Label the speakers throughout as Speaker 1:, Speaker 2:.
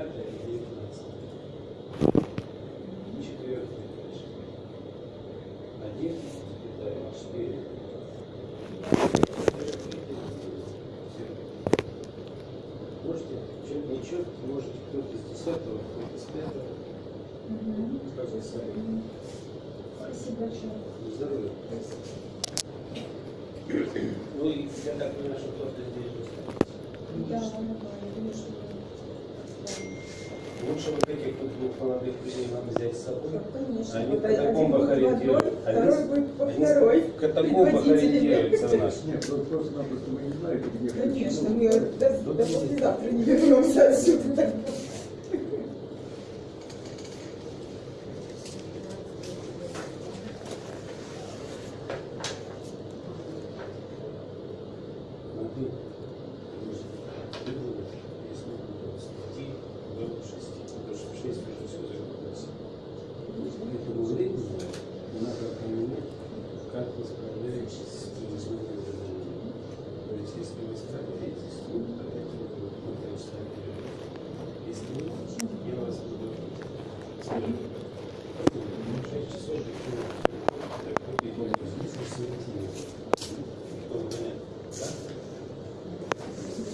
Speaker 1: пятое и девятнадцатое. Четвертое, конечно. Один, четыре. Можете, чет, не чет, можете кто-то из десятого, кто-то из пятого. Вы сами.
Speaker 2: Спасибо большое.
Speaker 1: Здоровья. Ну и я так понимаю, что кто-то здесь.
Speaker 2: Да, да, я думаю, что
Speaker 1: Лучше вот этих вот двух молодых людей нам взять с собой.
Speaker 2: да, конечно.
Speaker 1: Они
Speaker 2: Вот
Speaker 1: в катакомбах
Speaker 2: во
Speaker 1: Они
Speaker 2: второй.
Speaker 1: в катакомбах ориентируются у нас.
Speaker 3: Нет, просто- просто-напросто мы не знаем, где
Speaker 2: Конечно, мы до, до послезавтра не вернемся отсюда.
Speaker 1: 6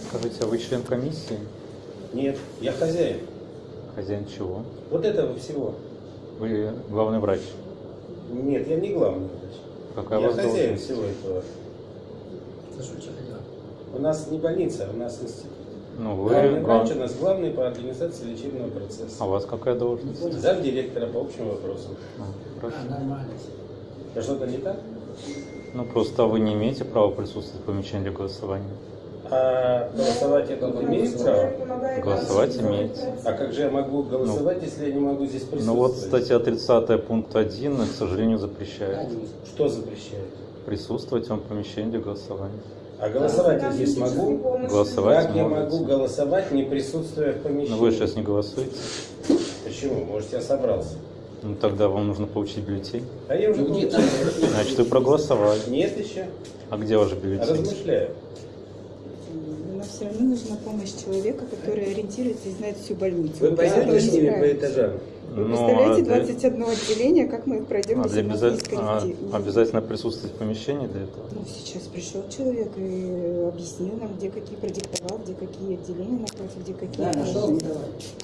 Speaker 4: Скажите, а вы член комиссии?
Speaker 1: Нет, я хозяин.
Speaker 4: Хозяин чего?
Speaker 1: Вот этого всего.
Speaker 4: Вы главный врач.
Speaker 1: Нет, я не главный врач.
Speaker 4: Какая
Speaker 1: я хозяин
Speaker 4: должность?
Speaker 1: всего этого. У нас не больница, у нас институт.
Speaker 4: Ну, вы
Speaker 1: Главный
Speaker 4: глав-
Speaker 1: врач у нас главный по организации лечебного процесса.
Speaker 4: А у вас какая должность?
Speaker 1: Зам директора по общим вопросам.
Speaker 4: А, хорошо.
Speaker 1: А что-то не так?
Speaker 4: Ну, просто вы не имеете права присутствовать в помещении для голосования.
Speaker 1: А голосовать я тут имею право?
Speaker 4: Голосовать имеете.
Speaker 1: А как же я могу голосовать, если я не могу здесь присутствовать?
Speaker 4: Ну вот статья 30 пункт 1, к сожалению, запрещает
Speaker 1: Что запрещает?
Speaker 4: присутствовать в помещении для голосования.
Speaker 1: А голосовать я здесь могу?
Speaker 4: Голосовать
Speaker 1: Как я могу голосовать, не присутствуя в помещении?
Speaker 4: Но вы сейчас не голосуете.
Speaker 1: Почему? Может, я собрался?
Speaker 4: Ну тогда вам нужно получить бюллетень.
Speaker 1: А я уже получил.
Speaker 4: Значит, вы проголосовали.
Speaker 1: Нет еще.
Speaker 4: А где ваш бюллетень?
Speaker 1: Размышляю.
Speaker 5: Но все равно нужна помощь человека, который ориентируется и знает всю больницу.
Speaker 1: Вы пойдете с ними по этажам?
Speaker 5: Вы
Speaker 4: Ну,
Speaker 5: представляете,
Speaker 4: а для-
Speaker 5: 21 отделение, как мы пройдем,
Speaker 4: А
Speaker 5: если
Speaker 4: обяза- а, обязательно присутствовать в помещении для этого?
Speaker 5: Ну, сейчас пришел человек и объяснил нам, где какие продиктовал, где какие отделения напротив, где какие.
Speaker 6: Да, нашел.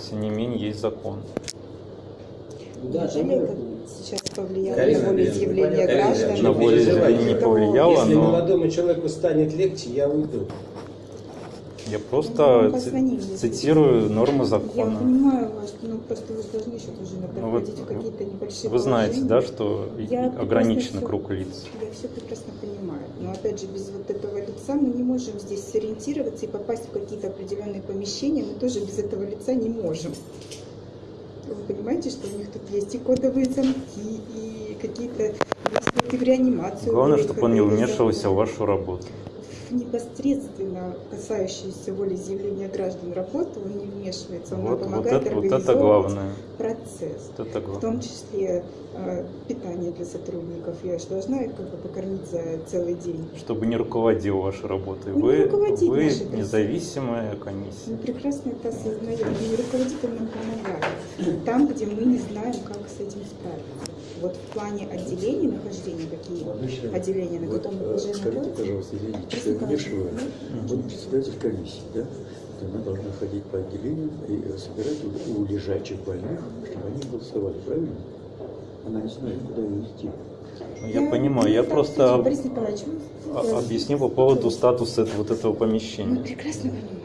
Speaker 4: Тем не менее, есть закон.
Speaker 6: Да,
Speaker 5: Неужели
Speaker 6: там
Speaker 5: это сейчас повлияло
Speaker 1: Карина,
Speaker 5: на волеизъявление
Speaker 1: Карина,
Speaker 5: граждан?
Speaker 4: На волеизъявление не повлияло,
Speaker 1: Если
Speaker 4: но
Speaker 1: молодому человеку станет легче, я уйду.
Speaker 4: Я
Speaker 5: Ну,
Speaker 4: просто
Speaker 5: если
Speaker 4: цитирую нормы
Speaker 5: Я
Speaker 4: закона.
Speaker 5: понимаю вас, но просто вы должны еще тоже иногда
Speaker 4: Ну, вот
Speaker 5: в какие-то небольшие
Speaker 4: Вы знаете,
Speaker 5: положения.
Speaker 4: да, что
Speaker 5: Я всё-
Speaker 4: круг лиц.
Speaker 5: Я все прекрасно понимаю. Но опять же, без вот этого лица мы не можем здесь сориентироваться и попасть в какие-то определенные помещения. Мы тоже без этого лица не можем. Вы понимаете, что у них тут есть и кодовые замки, и какие-то если в реанимацию.
Speaker 4: Главное, чтобы он не вмешивался в вашу работу.
Speaker 5: Непосредственно касающиеся волеизъявления граждан работы он не вмешивается, он
Speaker 4: Вот, вот,
Speaker 5: помогает
Speaker 4: это, вот это
Speaker 5: организовывать
Speaker 4: главное.
Speaker 5: процесс.
Speaker 4: Вот это
Speaker 5: В том числе э, питание для сотрудников. Я же должна их как бы покормить за целый день.
Speaker 4: Чтобы не руководил вашей работой.
Speaker 5: Не
Speaker 4: Вы, вы независимая
Speaker 5: Мы
Speaker 4: комиссия.
Speaker 5: прекрасно это осознаем. И руководитель нам помогает. Там, где мы не знаем, как с этим справиться. Вот в плане отделений нахождения, какие
Speaker 3: Обычно,
Speaker 5: отделения, на
Speaker 3: вот,
Speaker 5: каком
Speaker 3: э,
Speaker 5: этаже
Speaker 3: скажите,
Speaker 5: находятся.
Speaker 3: пожалуйста, извините, что я вмешиваю. Вот председатель комиссии, да? Она должна ходить по отделениям и э, собирать у, лежачих больных, чтобы они голосовали, правильно? Она не знает, куда ее идти.
Speaker 4: Ну, Я понимаю, я
Speaker 5: не
Speaker 4: просто объясню по поводу статуса вот этого
Speaker 5: Мы
Speaker 4: помещения.
Speaker 5: прекрасно понимаем.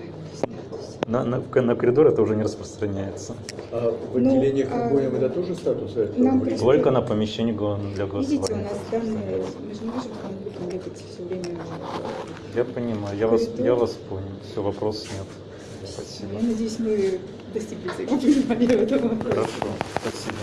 Speaker 4: На, на, на коридор это уже не распространяется.
Speaker 3: А в
Speaker 5: Ну,
Speaker 3: отделениях
Speaker 5: а-
Speaker 3: это тоже статус? это?
Speaker 4: Только на помещении гла- для
Speaker 5: Видите, у
Speaker 4: голосования.
Speaker 5: нас данные, мы же не можем там людям бегать все время.
Speaker 4: Я понимаю, я вас, я вас понял. Все, вопросов нет. Спасибо.
Speaker 5: Я надеюсь, мы достигли взаимопонимания в этом вопросе.
Speaker 4: Хорошо, спасибо.